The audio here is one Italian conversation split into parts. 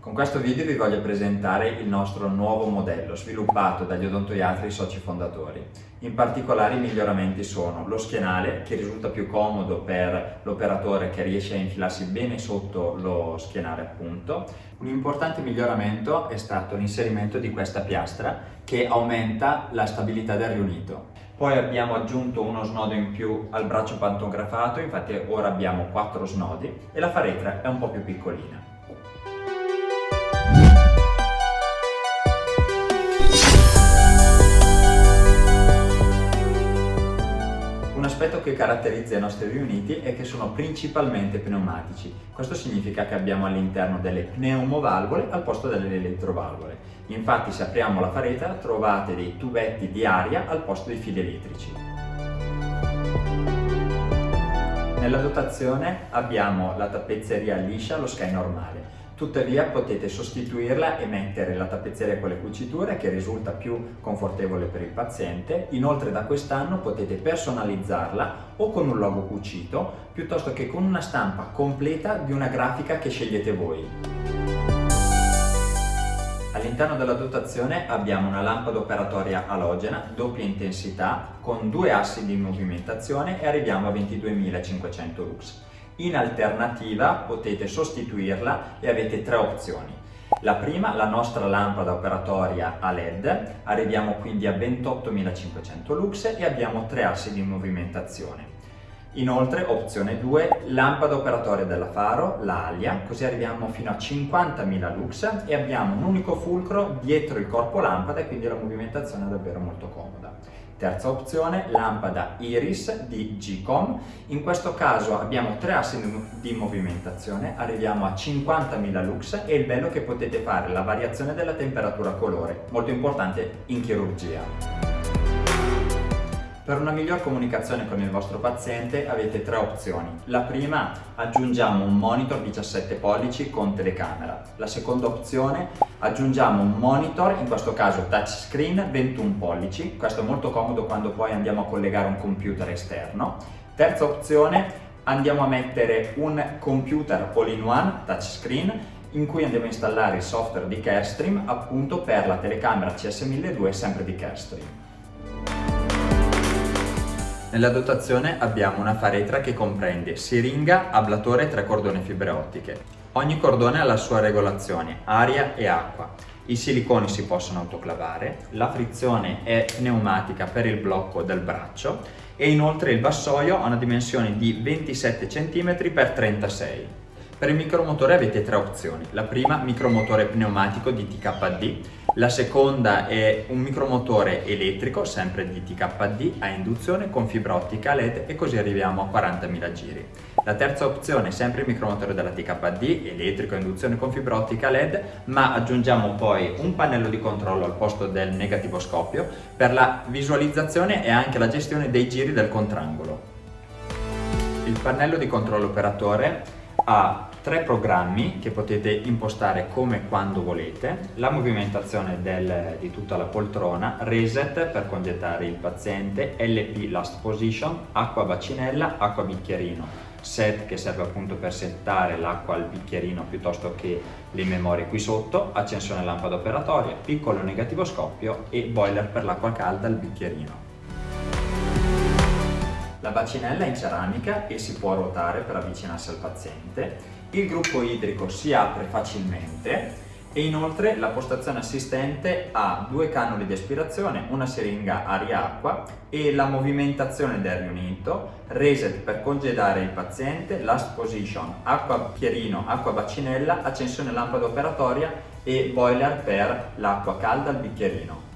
Con questo video vi voglio presentare il nostro nuovo modello sviluppato dagli odontoiatri soci fondatori. In particolare i miglioramenti sono lo schienale che risulta più comodo per l'operatore che riesce a infilarsi bene sotto lo schienale appunto. Un importante miglioramento è stato l'inserimento di questa piastra che aumenta la stabilità del riunito. Poi abbiamo aggiunto uno snodo in più al braccio pantografato, infatti ora abbiamo quattro snodi e la faretra è un po' più piccolina. Aspetto che caratterizza i nostri riuniti è che sono principalmente pneumatici. Questo significa che abbiamo all'interno delle pneumovalvole al posto delle elettrovalvole. Infatti se apriamo la faretra trovate dei tubetti di aria al posto dei fili elettrici. Nella dotazione abbiamo la tappezzeria liscia, lo sky normale. Tuttavia potete sostituirla e mettere la tappezzeria con le cuciture che risulta più confortevole per il paziente. Inoltre da quest'anno potete personalizzarla o con un logo cucito piuttosto che con una stampa completa di una grafica che scegliete voi. All'interno della dotazione abbiamo una lampada operatoria alogena, doppia intensità, con due assi di movimentazione e arriviamo a 22.500 lux. In alternativa potete sostituirla e avete tre opzioni. La prima, la nostra lampada operatoria a LED, arriviamo quindi a 28.500 lux e abbiamo tre assi di movimentazione. Inoltre, opzione 2, lampada operatoria della faro, la Alia, così arriviamo fino a 50.000 lux e abbiamo un unico fulcro dietro il corpo lampada e quindi la movimentazione è davvero molto comoda. Terza opzione, lampada Iris di Gcom. In questo caso abbiamo tre assi di movimentazione, arriviamo a 50.000 lux e il bello è che potete fare la variazione della temperatura colore, molto importante in chirurgia. Per una miglior comunicazione con il vostro paziente avete tre opzioni. La prima, aggiungiamo un monitor 17 pollici con telecamera. La seconda opzione, aggiungiamo un monitor, in questo caso touchscreen 21 pollici. Questo è molto comodo quando poi andiamo a collegare un computer esterno. Terza opzione, andiamo a mettere un computer all-in-one touchscreen in cui andiamo a installare il software di Carestream appunto per la telecamera CS1002 sempre di Carestream. Nella dotazione abbiamo una faretra che comprende siringa, ablatore e tre cordoni fibre ottiche. Ogni cordone ha la sua regolazione, aria e acqua. I siliconi si possono autoclavare, la frizione è pneumatica per il blocco del braccio e inoltre il vassoio ha una dimensione di 27 cm x 36 per il micromotore avete tre opzioni. La prima, micromotore pneumatico di TKD, la seconda è un micromotore elettrico, sempre di TKD, a induzione con fibra ottica LED e così arriviamo a 40.000 giri. La terza opzione sempre il micromotore della TKD, elettrico a induzione con fibra ottica LED, ma aggiungiamo poi un pannello di controllo al posto del negativoscopio per la visualizzazione e anche la gestione dei giri del contrangolo. Il pannello di controllo operatore ha tre programmi che potete impostare come e quando volete, la movimentazione del, di tutta la poltrona, reset per congettare il paziente, LP last position, acqua bacinella, acqua bicchierino, set che serve appunto per settare l'acqua al bicchierino piuttosto che le memorie qui sotto, accensione lampada operatoria, piccolo negativo scoppio e boiler per l'acqua calda al bicchierino. La bacinella è in ceramica e si può ruotare per avvicinarsi al paziente il gruppo idrico si apre facilmente e inoltre la postazione assistente ha due cannuli di aspirazione, una siringa aria-acqua e la movimentazione del riunito, reset per congedare il paziente, last position, acqua pierino, acqua bacinella, accensione lampada operatoria e boiler per l'acqua calda al bicchierino.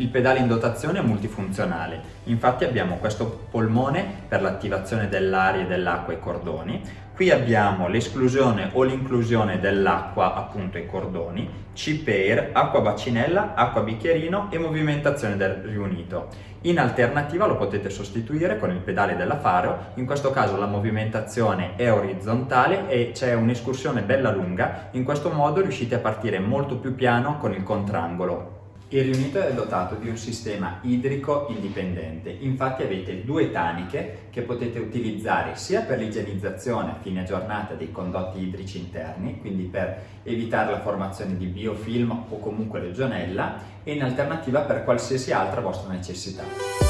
Il pedale in dotazione è multifunzionale, infatti abbiamo questo polmone per l'attivazione dell'aria e dell'acqua ai cordoni, qui abbiamo l'esclusione o l'inclusione dell'acqua appunto ai cordoni, C-Pair, acqua bacinella, acqua bicchierino e movimentazione del riunito. In alternativa lo potete sostituire con il pedale della faro, in questo caso la movimentazione è orizzontale e c'è un'escursione bella lunga, in questo modo riuscite a partire molto più piano con il contrangolo. Il riunito è dotato di un sistema idrico indipendente, infatti avete due taniche che potete utilizzare sia per l'igienizzazione a fine giornata dei condotti idrici interni, quindi per evitare la formazione di biofilm o comunque legionella, e in alternativa per qualsiasi altra vostra necessità.